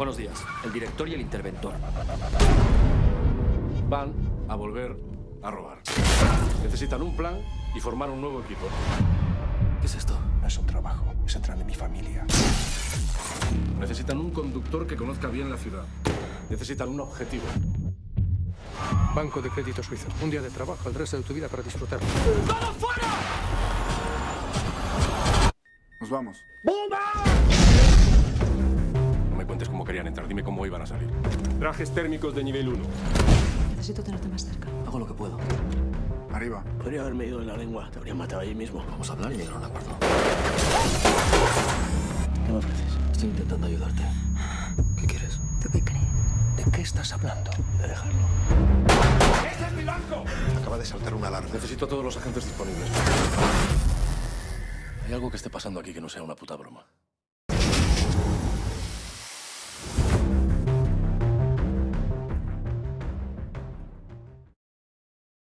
Buenos días, el director y el interventor. Van a volver a robar. Necesitan un plan y formar un nuevo equipo. ¿Qué es esto? No es un trabajo, es entrar en mi familia. Necesitan un conductor que conozca bien la ciudad. Necesitan un objetivo. Banco de crédito suizo. Un día de trabajo, el resto de tu vida para disfrutar. Nos vamos. No me cuentes cómo querían entrar, dime cómo iban a salir. Trajes térmicos de nivel 1. Necesito tenerte más cerca. Hago lo que puedo. Arriba. Podría haberme ido en la lengua. Te habrían matado ahí mismo. Vamos a hablar y llegar a un acuerdo. ¿Qué me ofreces? Estoy intentando ayudarte. ¿Qué quieres? ¿Tú qué crees? ¿De qué estás hablando? De dejarlo. Acaba de saltar una alarma. Necesito a todos los agentes disponibles. ¿Hay algo que esté pasando aquí que no sea una puta broma?